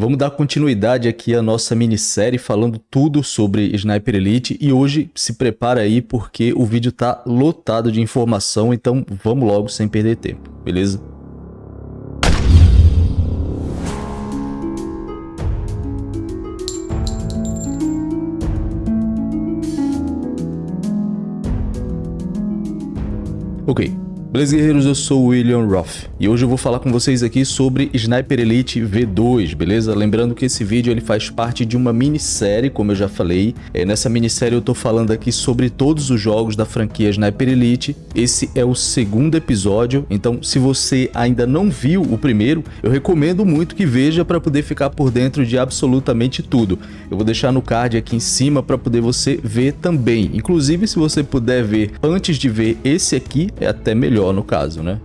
Vamos dar continuidade aqui à nossa minissérie falando tudo sobre Sniper Elite e hoje se prepara aí porque o vídeo tá lotado de informação, então vamos logo sem perder tempo, beleza? Ok, Beleza, guerreiros? Eu sou o William Roth e hoje eu vou falar com vocês aqui sobre Sniper Elite V2, beleza? Lembrando que esse vídeo ele faz parte de uma minissérie, como eu já falei. É, nessa minissérie eu tô falando aqui sobre todos os jogos da franquia Sniper Elite. Esse é o segundo episódio, então se você ainda não viu o primeiro, eu recomendo muito que veja para poder ficar por dentro de absolutamente tudo. Eu vou deixar no card aqui em cima para poder você ver também. Inclusive, se você puder ver antes de ver esse aqui, é até melhor melhor no caso, né?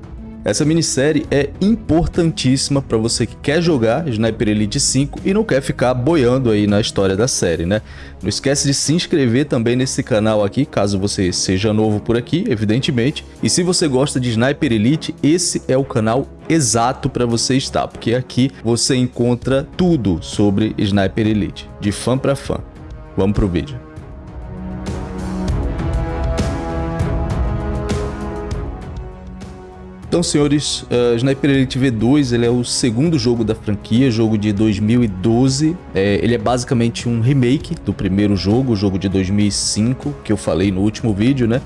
Essa minissérie é importantíssima para você que quer jogar Sniper Elite 5 e não quer ficar boiando aí na história da série, né? Não esquece de se inscrever também nesse canal aqui, caso você seja novo por aqui, evidentemente. E se você gosta de Sniper Elite, esse é o canal exato para você estar, porque aqui você encontra tudo sobre Sniper Elite, de fã para fã. Vamos pro vídeo. Então, senhores, uh, Sniper Elite V2 ele é o segundo jogo da franquia, jogo de 2012. É, ele é basicamente um remake do primeiro jogo, o jogo de 2005, que eu falei no último vídeo, né?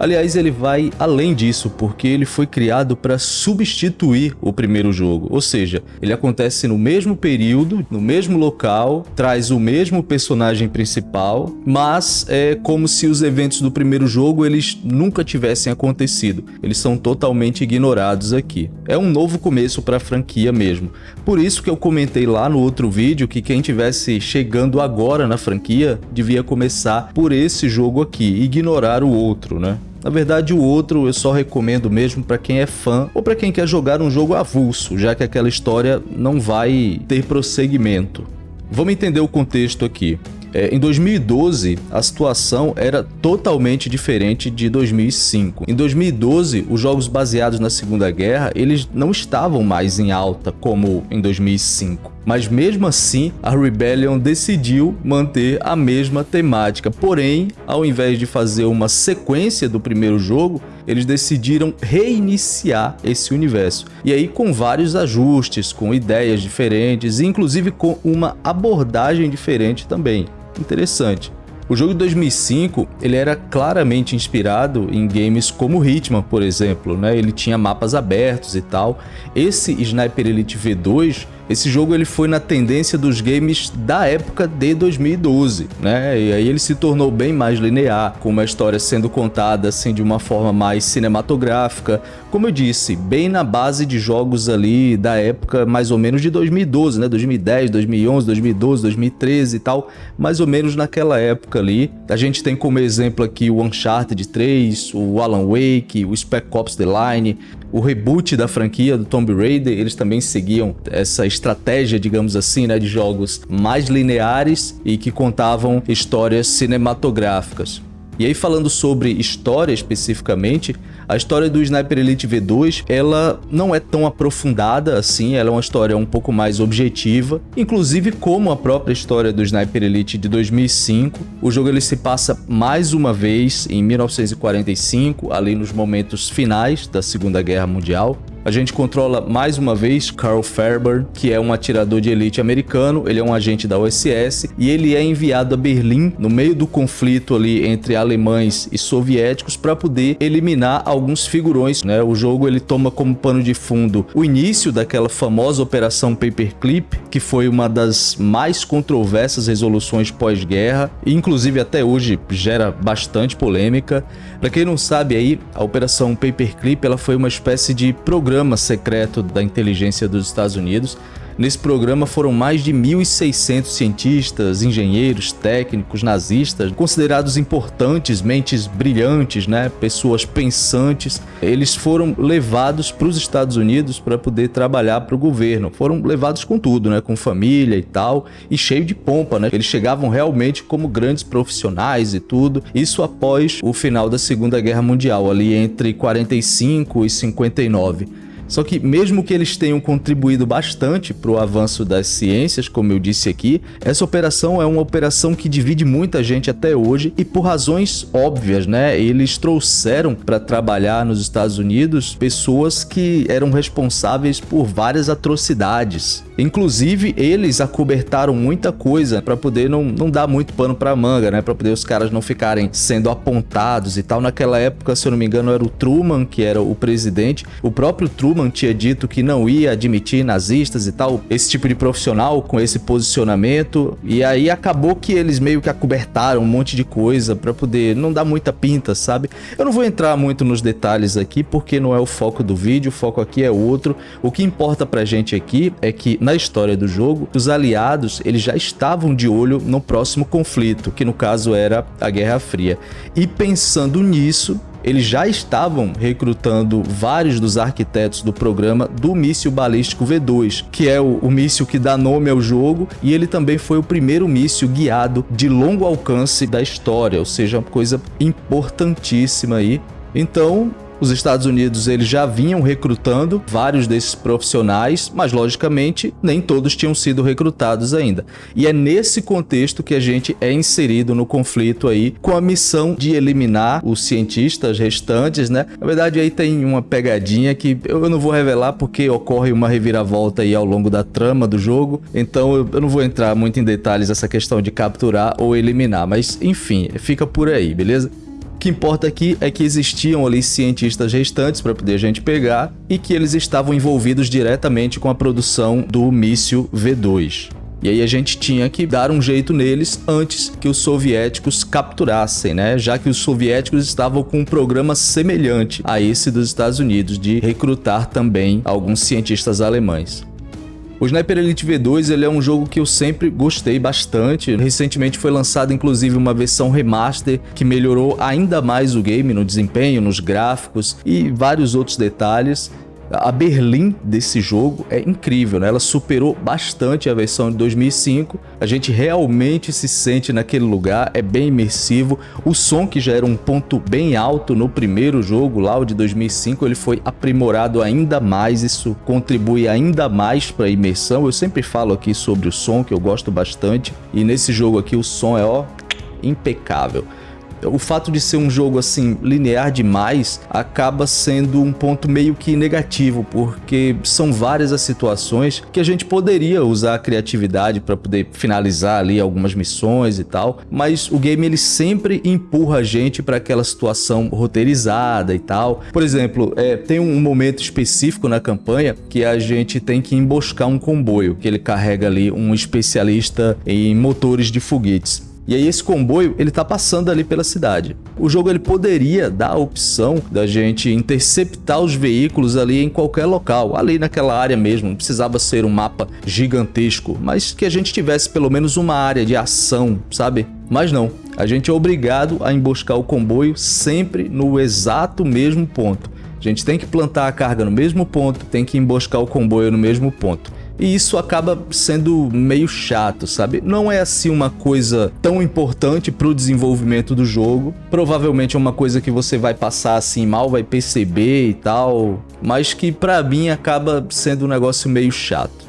Aliás, ele vai além disso, porque ele foi criado para substituir o primeiro jogo, ou seja, ele acontece no mesmo período, no mesmo local, traz o mesmo personagem principal, mas é como se os eventos do primeiro jogo eles nunca tivessem acontecido, eles são totalmente ignorados aqui. É um novo começo para a franquia mesmo, por isso que eu comentei lá no outro vídeo que quem tivesse chegando agora na franquia devia começar por esse jogo aqui, ignorar o outro, né? Na verdade, o outro eu só recomendo mesmo para quem é fã ou para quem quer jogar um jogo avulso, já que aquela história não vai ter prosseguimento. Vamos entender o contexto aqui. É, em 2012, a situação era totalmente diferente de 2005. Em 2012, os jogos baseados na Segunda Guerra, eles não estavam mais em alta como em 2005. Mas mesmo assim, a Rebellion decidiu manter a mesma temática. Porém, ao invés de fazer uma sequência do primeiro jogo, eles decidiram reiniciar esse universo. E aí com vários ajustes, com ideias diferentes, inclusive com uma abordagem diferente também interessante. O jogo de 2005 ele era claramente inspirado em games como Hitman, por exemplo, né? ele tinha mapas abertos e tal. Esse Sniper Elite V2 esse jogo ele foi na tendência dos games da época de 2012, né? E aí ele se tornou bem mais linear, com uma história sendo contada assim de uma forma mais cinematográfica. Como eu disse, bem na base de jogos ali da época mais ou menos de 2012, né? 2010, 2011, 2012, 2013 e tal, mais ou menos naquela época ali. A gente tem como exemplo aqui o Uncharted 3, o Alan Wake, o Spec Ops The Line, o reboot da franquia do Tomb Raider, eles também seguiam essa digamos assim, né, de jogos mais lineares e que contavam histórias cinematográficas. E aí falando sobre história especificamente, a história do Sniper Elite V2, ela não é tão aprofundada assim, ela é uma história um pouco mais objetiva, inclusive como a própria história do Sniper Elite de 2005. O jogo ele se passa mais uma vez em 1945, ali nos momentos finais da Segunda Guerra Mundial. A gente controla mais uma vez Carl Ferber, que é um atirador de elite americano, ele é um agente da OSS e ele é enviado a Berlim no meio do conflito ali entre alemães e soviéticos para poder eliminar alguns figurões, né? O jogo ele toma como pano de fundo o início daquela famosa operação Paperclip, que foi uma das mais controversas resoluções pós-guerra e inclusive até hoje gera bastante polêmica. Para quem não sabe aí, a operação Paperclip ela foi uma espécie de programa programa secreto da inteligência dos Estados Unidos. Nesse programa foram mais de 1.600 cientistas, engenheiros, técnicos, nazistas, considerados importantes, mentes brilhantes, né? pessoas pensantes. Eles foram levados para os Estados Unidos para poder trabalhar para o governo. Foram levados com tudo, né? com família e tal, e cheio de pompa. Né? Eles chegavam realmente como grandes profissionais e tudo. Isso após o final da Segunda Guerra Mundial, ali entre 45 e 59. Só que mesmo que eles tenham contribuído bastante para o avanço das ciências, como eu disse aqui, essa operação é uma operação que divide muita gente até hoje e por razões óbvias, né? Eles trouxeram para trabalhar nos Estados Unidos pessoas que eram responsáveis por várias atrocidades. Inclusive, eles acobertaram muita coisa para poder não, não dar muito pano para manga, né? Para poder os caras não ficarem sendo apontados e tal. Naquela época, se eu não me engano, era o Truman que era o presidente. O próprio Truman tinha dito que não ia admitir nazistas e tal, esse tipo de profissional com esse posicionamento. E aí acabou que eles meio que acobertaram um monte de coisa para poder não dar muita pinta, sabe? Eu não vou entrar muito nos detalhes aqui porque não é o foco do vídeo, o foco aqui é outro. O que importa pra gente aqui é que na história do jogo, os aliados eles já estavam de olho no próximo conflito, que no caso era a Guerra Fria. E pensando nisso, eles já estavam recrutando vários dos arquitetos do programa do míssil balístico V2, que é o, o míssil que dá nome ao jogo, e ele também foi o primeiro míssil guiado de longo alcance da história, ou seja, uma coisa importantíssima aí. Então, os Estados Unidos eles já vinham recrutando vários desses profissionais, mas logicamente nem todos tinham sido recrutados ainda. E é nesse contexto que a gente é inserido no conflito aí com a missão de eliminar os cientistas restantes, né? Na verdade aí tem uma pegadinha que eu não vou revelar porque ocorre uma reviravolta aí ao longo da trama do jogo, então eu não vou entrar muito em detalhes essa questão de capturar ou eliminar, mas enfim, fica por aí, beleza? Que importa aqui é que existiam ali cientistas restantes para poder a gente pegar e que eles estavam envolvidos diretamente com a produção do míssil V2. E aí a gente tinha que dar um jeito neles antes que os soviéticos capturassem, né? Já que os soviéticos estavam com um programa semelhante a esse dos Estados Unidos de recrutar também alguns cientistas alemães. O Sniper Elite V2 ele é um jogo que eu sempre gostei bastante. Recentemente foi lançada inclusive uma versão remaster que melhorou ainda mais o game no desempenho, nos gráficos e vários outros detalhes. A Berlim desse jogo é incrível, né? Ela superou bastante a versão de 2005. A gente realmente se sente naquele lugar, é bem imersivo. O som que já era um ponto bem alto no primeiro jogo, lá o de 2005, ele foi aprimorado ainda mais. Isso contribui ainda mais para a imersão. Eu sempre falo aqui sobre o som, que eu gosto bastante. E nesse jogo aqui o som é, ó, impecável o fato de ser um jogo assim linear demais acaba sendo um ponto meio que negativo, porque são várias as situações que a gente poderia usar a criatividade para poder finalizar ali algumas missões e tal, mas o game ele sempre empurra a gente para aquela situação roteirizada e tal. Por exemplo, é, tem um momento específico na campanha que a gente tem que emboscar um comboio, que ele carrega ali um especialista em motores de foguetes. E aí esse comboio, ele tá passando ali pela cidade. O jogo ele poderia dar a opção da gente interceptar os veículos ali em qualquer local, ali naquela área mesmo, não precisava ser um mapa gigantesco, mas que a gente tivesse pelo menos uma área de ação, sabe? Mas não, a gente é obrigado a emboscar o comboio sempre no exato mesmo ponto. A gente tem que plantar a carga no mesmo ponto, tem que emboscar o comboio no mesmo ponto e isso acaba sendo meio chato, sabe? Não é assim uma coisa tão importante para o desenvolvimento do jogo. Provavelmente é uma coisa que você vai passar assim mal, vai perceber e tal, mas que para mim acaba sendo um negócio meio chato.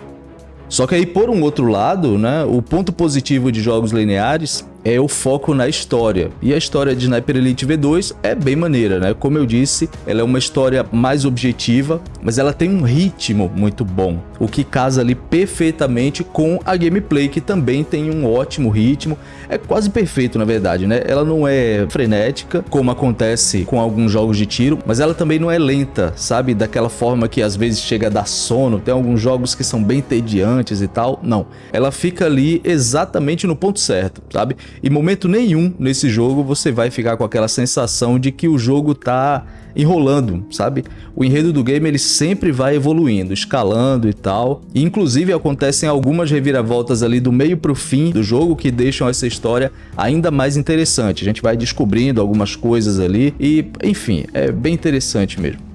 Só que aí, por um outro lado, né, o ponto positivo de jogos lineares é o foco na história. E a história de Sniper Elite V2 é bem maneira, né? Como eu disse, ela é uma história mais objetiva, mas ela tem um ritmo muito bom, o que casa ali perfeitamente com a gameplay, que também tem um ótimo ritmo. É quase perfeito, na verdade, né? Ela não é frenética, como acontece com alguns jogos de tiro, mas ela também não é lenta, sabe? Daquela forma que às vezes chega a dar sono. Tem alguns jogos que são bem tediantes e tal. Não. Ela fica ali exatamente no ponto certo, sabe? Em momento nenhum nesse jogo você vai ficar com aquela sensação de que o jogo tá enrolando, sabe? O enredo do game ele sempre vai evoluindo, escalando e tal. E, inclusive acontecem algumas reviravoltas ali do meio pro fim do jogo que deixam essa história ainda mais interessante. A gente vai descobrindo algumas coisas ali e, enfim, é bem interessante mesmo.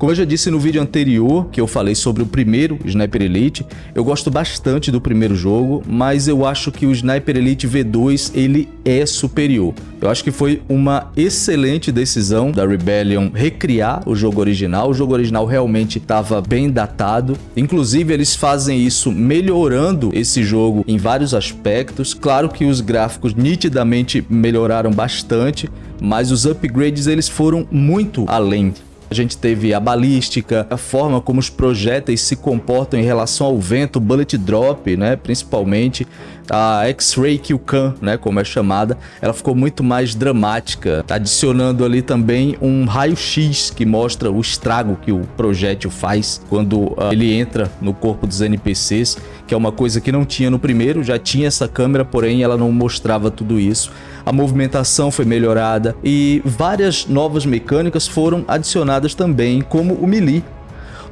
Como eu já disse no vídeo anterior, que eu falei sobre o primeiro Sniper Elite, eu gosto bastante do primeiro jogo, mas eu acho que o Sniper Elite V2 ele é superior. Eu acho que foi uma excelente decisão da Rebellion recriar o jogo original. O jogo original realmente estava bem datado. Inclusive, eles fazem isso melhorando esse jogo em vários aspectos. Claro que os gráficos nitidamente melhoraram bastante, mas os upgrades eles foram muito além a gente teve a balística, a forma como os projéteis se comportam em relação ao vento, bullet drop, né, principalmente. A X-Ray Q-Can, né, como é chamada, ela ficou muito mais dramática, adicionando ali também um raio-x que mostra o estrago que o projétil faz quando uh, ele entra no corpo dos NPCs, que é uma coisa que não tinha no primeiro, já tinha essa câmera, porém ela não mostrava tudo isso a movimentação foi melhorada e várias novas mecânicas foram adicionadas também, como o melee.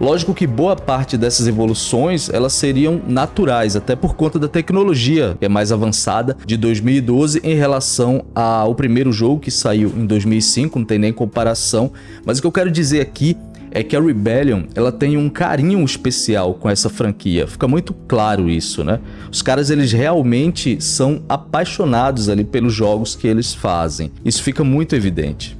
Lógico que boa parte dessas evoluções elas seriam naturais, até por conta da tecnologia que é mais avançada de 2012 em relação ao primeiro jogo que saiu em 2005, não tem nem comparação. Mas o que eu quero dizer aqui é que a Rebellion ela tem um carinho especial com essa franquia. Fica muito claro isso, né? Os caras eles realmente são apaixonados ali pelos jogos que eles fazem. Isso fica muito evidente.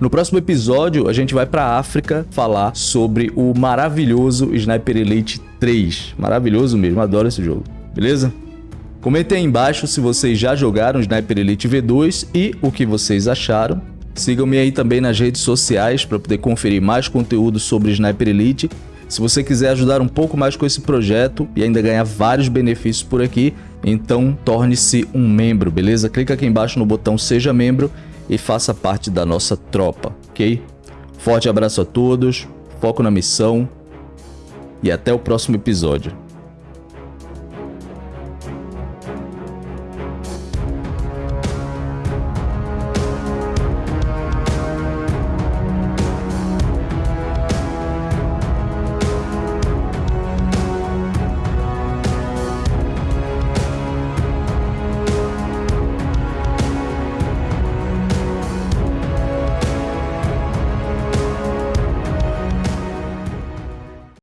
No próximo episódio, a gente vai para a África falar sobre o maravilhoso Sniper Elite 3. Maravilhoso mesmo, adoro esse jogo. Beleza? Comentem aí embaixo se vocês já jogaram Sniper Elite V2 e o que vocês acharam. Sigam-me aí também nas redes sociais para poder conferir mais conteúdo sobre Sniper Elite. Se você quiser ajudar um pouco mais com esse projeto e ainda ganhar vários benefícios por aqui, então torne-se um membro, beleza? Clica aqui embaixo no botão Seja Membro e faça parte da nossa tropa, ok? Forte abraço a todos, foco na missão e até o próximo episódio.